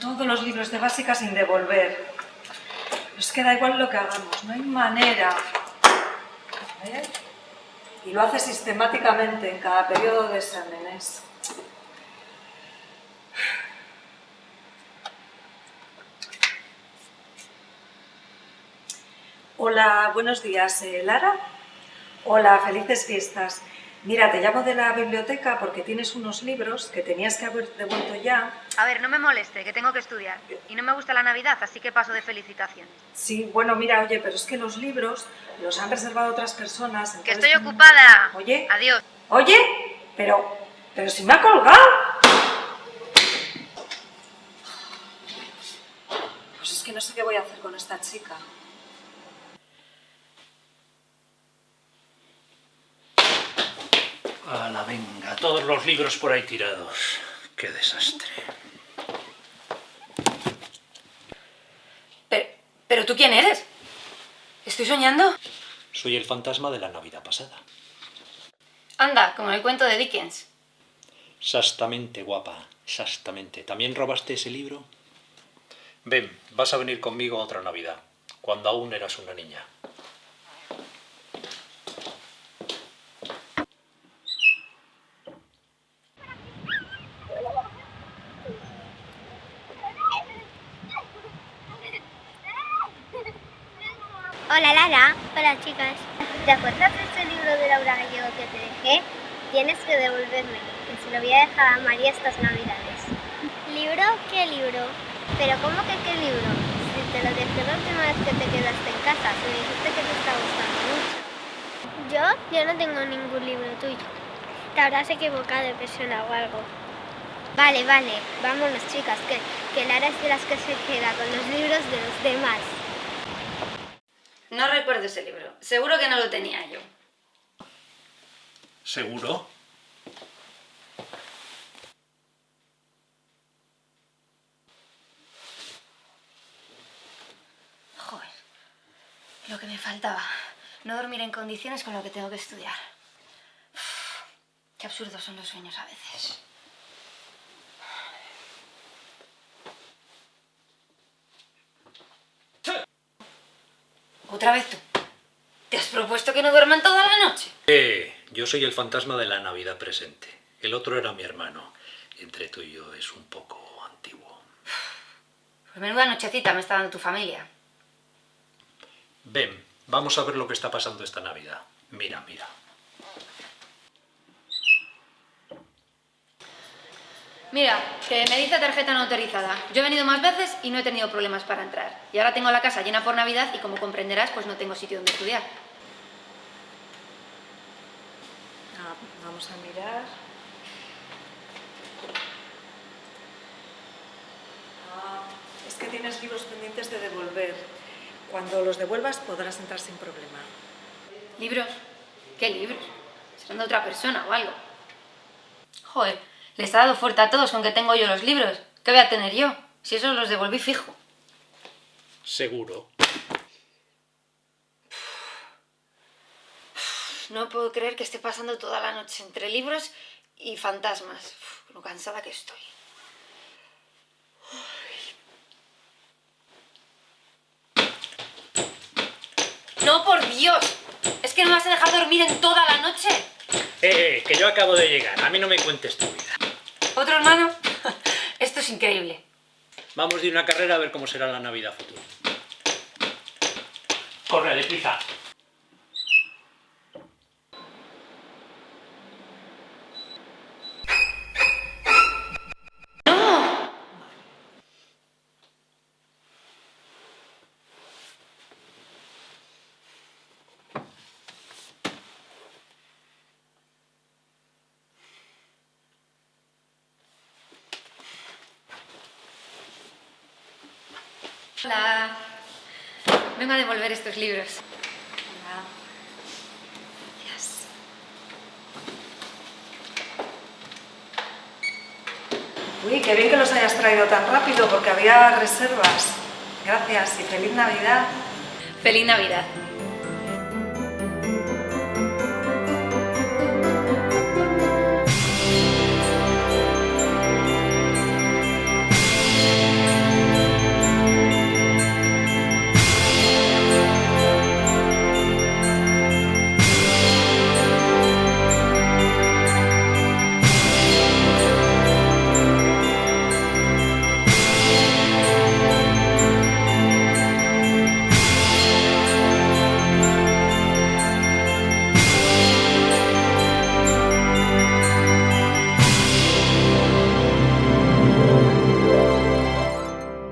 todos los libros de básica sin devolver. Es que da igual lo que hagamos, no hay manera. ¿Eh? Y lo hace sistemáticamente en cada periodo de exámenes. Hola, buenos días, eh, Lara. Hola, felices fiestas. Mira, te llamo de la biblioteca porque tienes unos libros que tenías que haber devuelto ya. A ver, no me moleste, que tengo que estudiar. Y no me gusta la Navidad, así que paso de felicitaciones. Sí, bueno, mira, oye, pero es que los libros los han reservado otras personas. ¡Que estoy ocupada! Oye. Adiós. Oye, pero... pero si me ha colgado. Pues es que no sé qué voy a hacer con esta chica. La venga, todos los libros por ahí tirados. Qué desastre. Pero, ¿pero tú quién eres? ¿Estoy soñando? Soy el fantasma de la Navidad pasada. Anda, como en el cuento de Dickens. Exactamente, guapa, exactamente. ¿También robaste ese libro? Ven, vas a venir conmigo a otra Navidad, cuando aún eras una niña. Hola Lara. Hola chicas. ¿Te acuerdas de este libro de Laura Gallego que te dejé? Tienes que devolverme, que se lo voy a dejar a María estas navidades. ¿Libro? ¿Qué libro? ¿Pero cómo que qué libro? Si te lo dejé la última vez que te quedaste en casa, me dijiste que te está gustando mucho. ¿Yo? Yo no tengo ningún libro tuyo. Te habrás equivocado de persona o algo. Vale, vale, vámonos chicas, que, que Lara es de las que se queda con los libros de los demás. No recuerdo ese libro. Seguro que no lo tenía yo. ¿Seguro? Joder, lo que me faltaba. No dormir en condiciones con lo que tengo que estudiar. qué absurdos son los sueños a veces. ¿Otra vez tú? ¿Te has propuesto que no duerman toda la noche? Eh, yo soy el fantasma de la Navidad presente. El otro era mi hermano. Entre tú y yo es un poco antiguo. Pues menuda nochecita me está dando tu familia. Ven, vamos a ver lo que está pasando esta Navidad. Mira, mira. Mira, que me dice tarjeta no autorizada. Yo he venido más veces y no he tenido problemas para entrar. Y ahora tengo la casa llena por Navidad y como comprenderás, pues no tengo sitio donde estudiar. Ah, vamos a mirar. Ah, es que tienes libros pendientes de devolver. Cuando los devuelvas podrás entrar sin problema. ¿Libros? ¿Qué libros? ¿Serán de otra persona o algo? Joder, les ha dado fuerte a todos con que tengo yo los libros. ¿Qué voy a tener yo? Si esos los devolví fijo. Seguro. No puedo creer que esté pasando toda la noche entre libros y fantasmas. lo cansada que estoy. ¡No, por Dios! ¿Es que no me vas a dejar dormir en toda la noche? Eh, eh, que yo acabo de llegar. A mí no me cuentes tu vida. ¿Otro hermano? Esto es increíble. Vamos de una carrera a ver cómo será la Navidad futura. Corre, deprisa. Hola. Vengo a devolver estos libros. Hola. Gracias. Uy, qué bien que los hayas traído tan rápido porque había reservas. Gracias y feliz Navidad. Feliz Navidad.